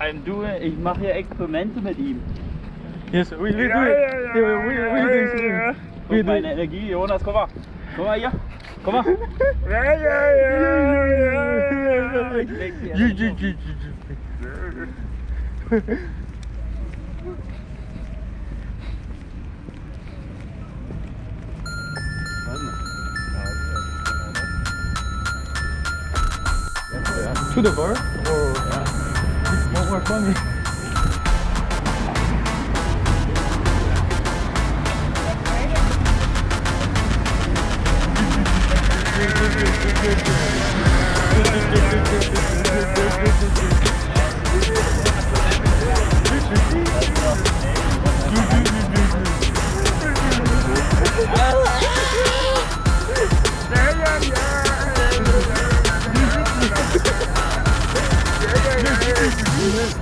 Ähm, du, ich mache hier Experimente mit ihm. Yes, we, we do it. Ja, ja, ja, Yeah, we, we ja, do ja, it. ja. We Guck do meine it. Energie, Jonas, guck mal. Guck mal hier. Guck mal. Ja, ja, ja, ja, Ich leg die To the bar? Or it's more, more funny.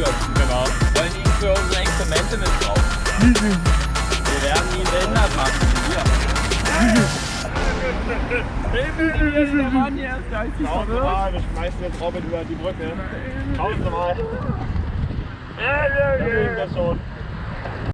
Entführt. Genau. Wollen ihn für unsere Experimente missbrauchen. Wir werden ihn behindert machen. Hier. Der Mann hier ist geistig Schauen Sie verwirrt. mal, wir schmeißen jetzt Robin über die Brücke. Schauen Sie mal. Ja, ja, ja. Das schon.